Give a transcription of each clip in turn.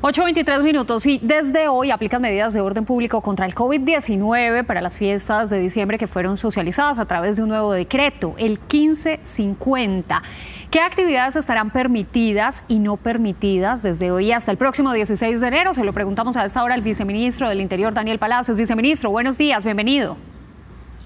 8.23 minutos y desde hoy aplican medidas de orden público contra el COVID-19 para las fiestas de diciembre que fueron socializadas a través de un nuevo decreto, el 1550. ¿Qué actividades estarán permitidas y no permitidas desde hoy hasta el próximo 16 de enero? Se lo preguntamos a esta hora al viceministro del Interior, Daniel Palacios. Viceministro, buenos días, bienvenido.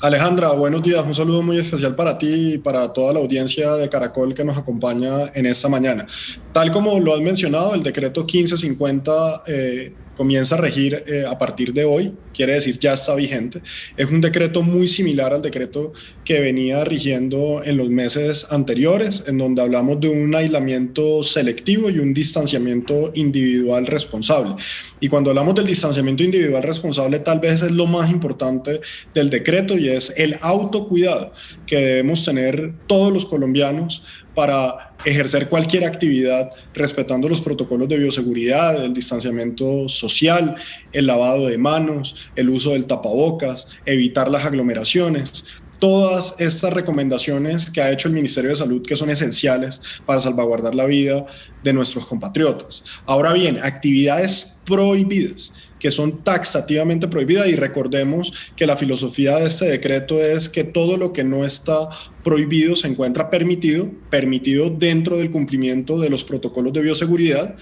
Alejandra, buenos días. Un saludo muy especial para ti y para toda la audiencia de Caracol que nos acompaña en esta mañana. Tal como lo has mencionado, el decreto 1550 eh, comienza a regir eh, a partir de hoy, quiere decir ya está vigente. Es un decreto muy similar al decreto que venía rigiendo en los meses anteriores, en donde hablamos de un aislamiento selectivo y un distanciamiento individual responsable. Y cuando hablamos del distanciamiento individual responsable, tal vez es lo más importante del decreto y es el autocuidado que debemos tener todos los colombianos para ejercer cualquier actividad respetando los protocolos de bioseguridad, el distanciamiento social, el lavado de manos, el uso del tapabocas, evitar las aglomeraciones. Todas estas recomendaciones que ha hecho el Ministerio de Salud que son esenciales para salvaguardar la vida de nuestros compatriotas. Ahora bien, actividades prohibidas que son taxativamente prohibidas y recordemos que la filosofía de este decreto es que todo lo que no está prohibido se encuentra permitido, permitido dentro del cumplimiento de los protocolos de bioseguridad.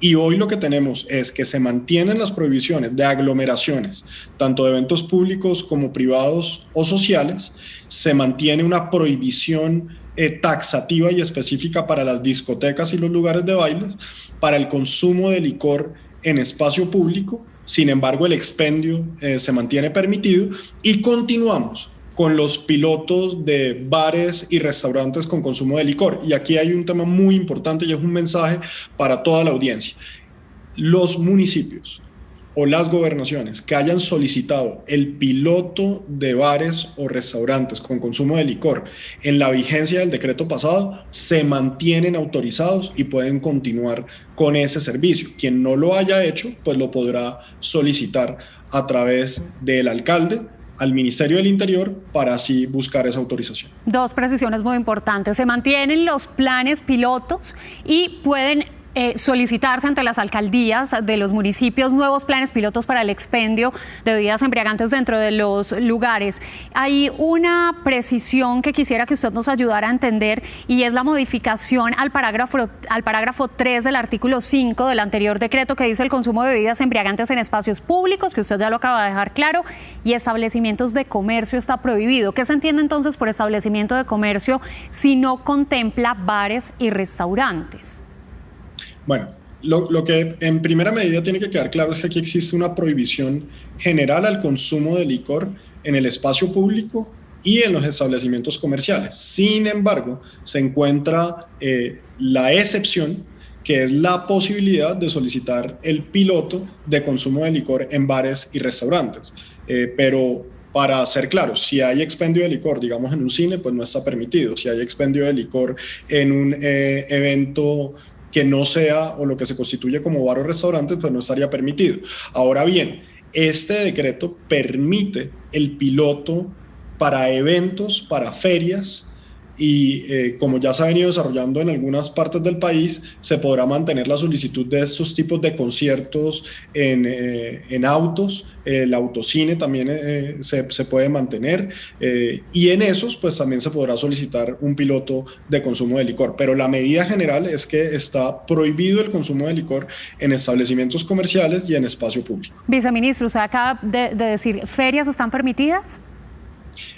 Y hoy lo que tenemos es que se mantienen las prohibiciones de aglomeraciones, tanto de eventos públicos como privados o sociales, se mantiene una prohibición eh, taxativa y específica para las discotecas y los lugares de bailes, para el consumo de licor en espacio público sin embargo, el expendio eh, se mantiene permitido y continuamos con los pilotos de bares y restaurantes con consumo de licor. Y aquí hay un tema muy importante y es un mensaje para toda la audiencia. Los municipios o las gobernaciones que hayan solicitado el piloto de bares o restaurantes con consumo de licor en la vigencia del decreto pasado se mantienen autorizados y pueden continuar con ese servicio. Quien no lo haya hecho, pues lo podrá solicitar a través del alcalde al Ministerio del Interior para así buscar esa autorización. Dos precisiones muy importantes. Se mantienen los planes pilotos y pueden eh, solicitarse ante las alcaldías de los municipios nuevos planes pilotos para el expendio de bebidas embriagantes dentro de los lugares. Hay una precisión que quisiera que usted nos ayudara a entender y es la modificación al parágrafo, al parágrafo 3 del artículo 5 del anterior decreto que dice el consumo de bebidas embriagantes en espacios públicos, que usted ya lo acaba de dejar claro, y establecimientos de comercio está prohibido. ¿Qué se entiende entonces por establecimiento de comercio si no contempla bares y restaurantes? Bueno, lo, que en primera medida tiene que quedar claro es que aquí existe una prohibición general al consumo de licor en el espacio público y en los establecimientos comerciales. Sin embargo, se encuentra eh, la excepción que es la posibilidad de solicitar el piloto de consumo de licor en bares y restaurantes. Eh, pero para ser claro, si hay expendio de licor, digamos en un cine, pues no está permitido. Si hay expendio de licor en un eh, evento que no sea o lo que se constituye como bar o restaurante, pues no estaría permitido. Ahora bien, este decreto permite el piloto para eventos, para ferias, y eh, como ya se ha venido desarrollando en algunas partes del país, se podrá mantener la solicitud de estos tipos de conciertos en, eh, en autos, el autocine también eh, se, se, puede mantener y en esos pues también se podrá solicitar un piloto de consumo de licor, pero la medida general es que está prohibido el consumo de licor en establecimientos comerciales y en espacio público. Viceministro, usted acaba de, de decir, ¿ferias están permitidas?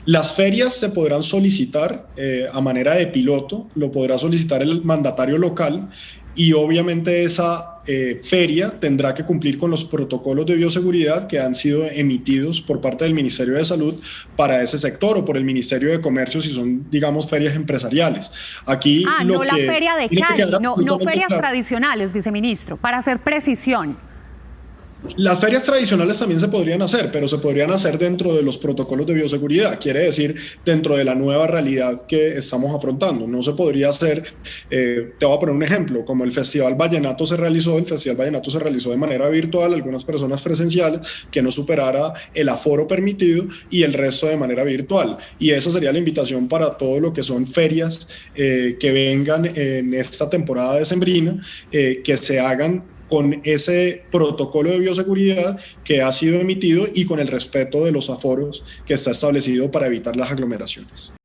Las ferias se podrán solicitar eh, a manera de piloto, lo podrá solicitar el mandatario local y obviamente esa eh, feria tendrá que cumplir con los protocolos de bioseguridad que han sido emitidos por parte del Ministerio de Salud para ese sector o por el Ministerio de Comercio si son, digamos, ferias empresariales. Aquí ah, no la feria de Cali, no, no ferias tradicionales, viceministro, para hacer precisión. Las ferias tradicionales también se podrían hacer, pero se podrían hacer dentro de los protocolos de bioseguridad, quiere decir dentro de la nueva realidad que estamos afrontando. No se podría hacer, eh, te voy a poner un ejemplo, como el Festival Vallenato se realizó, el Festival Vallenato se realizó de manera virtual, algunas personas presenciales, que no superara el aforo permitido y el resto de manera virtual. Y esa sería la invitación para todo lo que son ferias eh, que vengan en esta temporada de Sembrina, eh, que se hagan con ese protocolo de bioseguridad que ha sido emitido y con el respeto de los aforos que está establecido para evitar las aglomeraciones.